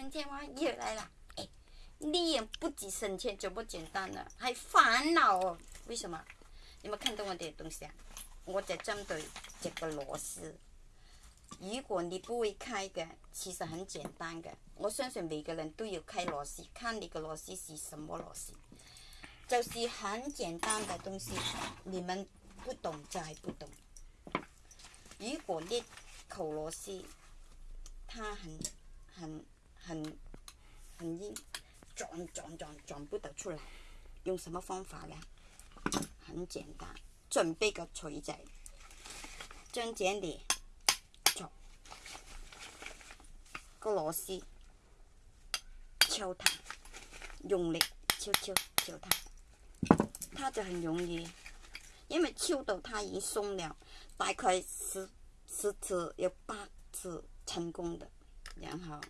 省钱吗？又来了，哎，你也不止省钱就不简单了，还烦恼哦。为什么？你们看到我的东西啊？我在针对这个螺丝。如果你不会开的，其实很简单的。我相信每个人都有开螺丝，看你个螺丝是什么螺丝，就是很简单的东西。你们不懂就还不懂。如果你扣螺丝，它很很很很硬，转转转转不得出来，用什么方法呢？很简单，准备个锤仔，将这里。个螺丝敲它，用力敲敲敲它，它就很容易，因为敲到它已经松了，大概十十次有八次成功的，然后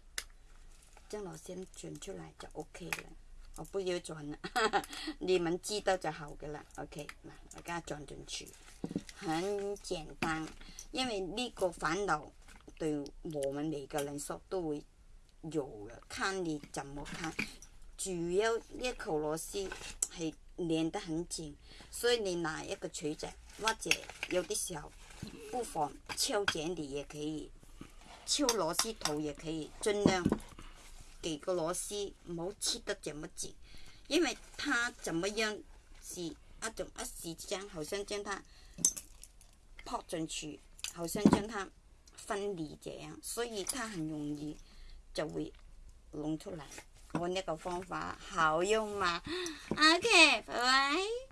将螺丝转出来就 OK 了。我不要转了，你们知道就好噶啦。OK，嗱，我家转进去，很简单，因为呢个烦恼。对我们每个人说都会有了，看你怎么看。主要呢口螺丝系连得很紧，所以你拿一个锤子或者有啲时候不妨敲剪底也可以，敲螺丝头也可以，尽量几个螺丝唔好切得这么紧，因为它怎么样是一种一时间好像将它扑进去，好像将它。分离这样，所以它很容易就会弄出来。我那个方法好用吗？OK，拜拜。